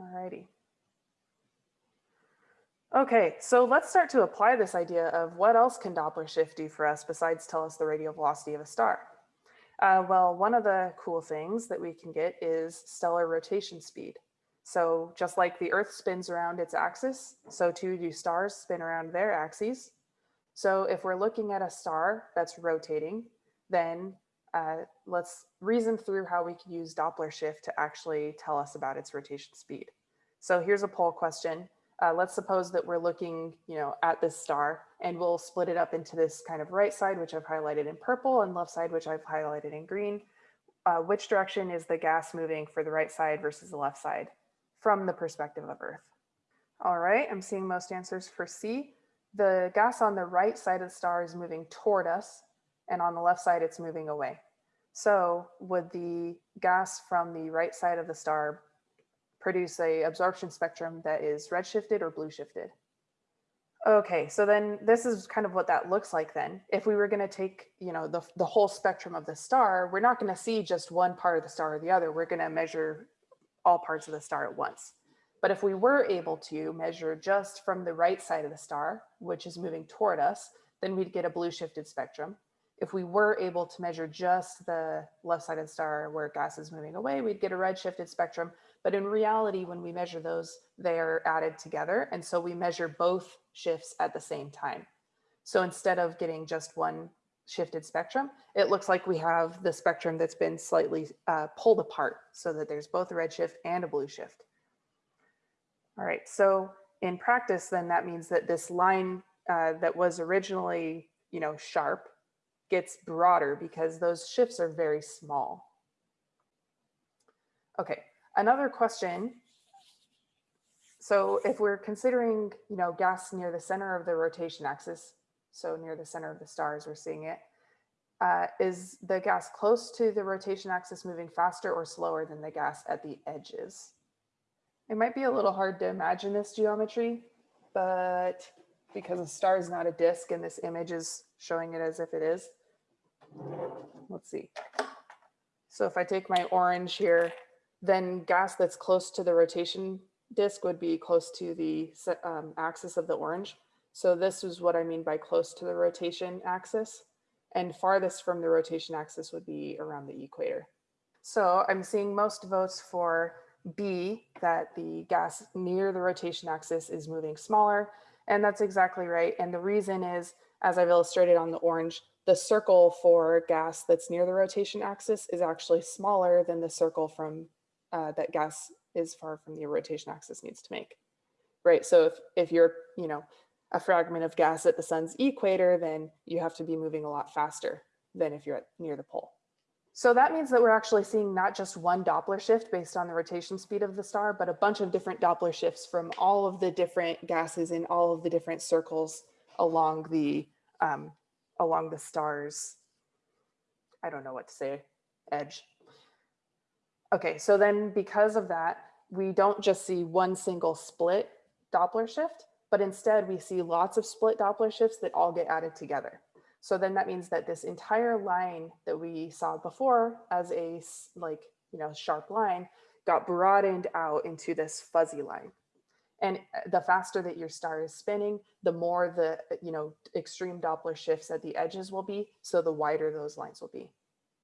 Alrighty. Okay, so let's start to apply this idea of what else can Doppler shift do for us besides tell us the radial velocity of a star. Uh, well, one of the cool things that we can get is stellar rotation speed. So just like the Earth spins around its axis, so too do stars spin around their axes. So if we're looking at a star that's rotating, then uh, let's reason through how we can use Doppler shift to actually tell us about its rotation speed. So here's a poll question. Uh, let's suppose that we're looking, you know, at this star and we'll split it up into this kind of right side, which I've highlighted in purple and left side, which I've highlighted in green. Uh, which direction is the gas moving for the right side versus the left side from the perspective of Earth? All right, I'm seeing most answers for C. The gas on the right side of the star is moving toward us and on the left side it's moving away. So would the gas from the right side of the star produce a absorption spectrum that is redshifted or blue shifted. Okay, so then this is kind of what that looks like then. If we were gonna take, you know, the, the whole spectrum of the star, we're not gonna see just one part of the star or the other. We're gonna measure all parts of the star at once. But if we were able to measure just from the right side of the star, which is moving toward us, then we'd get a blue shifted spectrum. If we were able to measure just the left side of the star where gas is moving away, we'd get a red shifted spectrum. But in reality, when we measure those, they are added together. And so we measure both shifts at the same time. So instead of getting just one shifted spectrum, it looks like we have the spectrum that's been slightly uh, pulled apart so that there's both a red shift and a blue shift. All right, so in practice, then that means that this line uh, that was originally, you know, sharp gets broader because those shifts are very small. Okay, Another question. So if we're considering, you know, gas near the center of the rotation axis, so near the center of the stars, we're seeing it. Uh, is the gas close to the rotation axis moving faster or slower than the gas at the edges? It might be a little hard to imagine this geometry, but because a star is not a disk and this image is showing it as if it is. Let's see. So if I take my orange here then gas that's close to the rotation disk would be close to the um, axis of the orange. So this is what I mean by close to the rotation axis and farthest from the rotation axis would be around the equator. So I'm seeing most votes for B, that the gas near the rotation axis is moving smaller. And that's exactly right. And the reason is, as I've illustrated on the orange, the circle for gas that's near the rotation axis is actually smaller than the circle from uh, that gas is far from the rotation axis needs to make, right? So if, if you're, you know, a fragment of gas at the sun's equator, then you have to be moving a lot faster than if you're at, near the pole. So that means that we're actually seeing not just one Doppler shift based on the rotation speed of the star, but a bunch of different Doppler shifts from all of the different gases in all of the different circles along the um, along the star's, I don't know what to say, edge. Okay, so then because of that, we don't just see one single split Doppler shift, but instead we see lots of split Doppler shifts that all get added together. So then that means that this entire line that we saw before as a like, you know, sharp line got broadened out into this fuzzy line. And uh, the faster that your star is spinning, the more the, you know, extreme Doppler shifts at the edges will be. So the wider those lines will be.